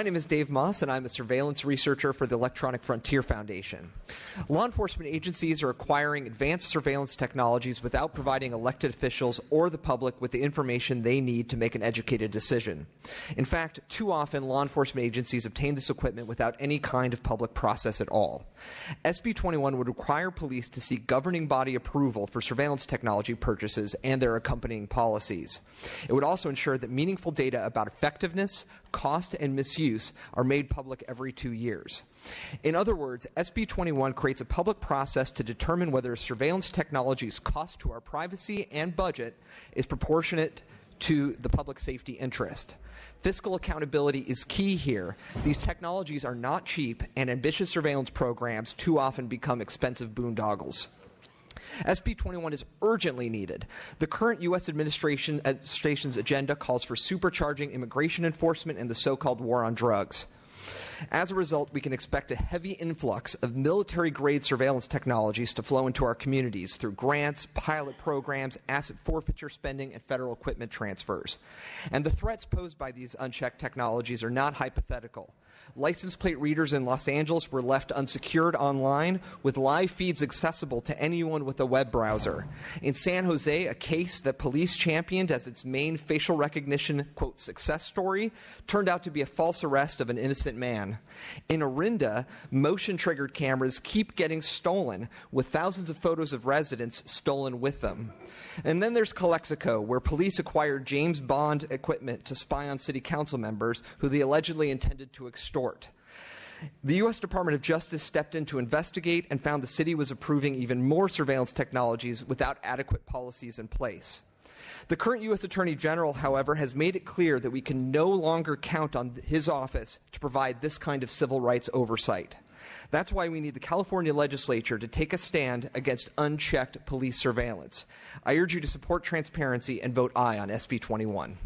My name is Dave Maass, and I'm a surveillance researcher for the Electronic Frontier Foundation. Law enforcement agencies are acquiring advanced surveillance technologies without providing elected officials or the public with the information they need to make an educated decision. In fact, too often law enforcement agencies obtain this equipment without any kind of public process at all. SB 21 would require police to seek governing body approval for surveillance technology purchases and their accompanying policies. It would also ensure that meaningful data about effectiveness, cost, and misuse are made public every two years. In other words, SB 21 creates a public process to determine whether surveillance technology's cost to our privacy and budget is proportionate to the public safety interest. Fiscal accountability is key here. These technologies are not cheap, and ambitious surveillance programs too often become expensive boondoggles. SB 21 is urgently needed. The current U.S. administration's agenda calls for supercharging immigration enforcement and the so called war on drugs. As a result, we can expect a heavy influx of military grade surveillance technologies to flow into our communities through grants, pilot programs, asset forfeiture spending, and federal equipment transfers. And the threats posed by these unchecked technologies are not hypothetical. License plate readers in Los Angeles were left unsecured online with live feeds accessible to anyone with a web browser. In San Jose, a case that police championed as its main facial recognition, quote, success story turned out to be a false arrest of an innocent man. In Orinda, motion triggered cameras keep getting stolen, with thousands of photos of residents stolen with them. And then there's Calexico, where police acquired James Bond equipment to spy on city council members who they allegedly intended to extort. The U.S. Department of Justice stepped in to investigate and found the city was approving even more surveillance technologies without adequate policies in place. The current U.S. Attorney General, however, has made it clear that we can no longer count on his office to provide this kind of civil rights oversight. That's why we need the California legislature to take a stand against unchecked police surveillance. I urge you to support transparency and vote aye on SB 21.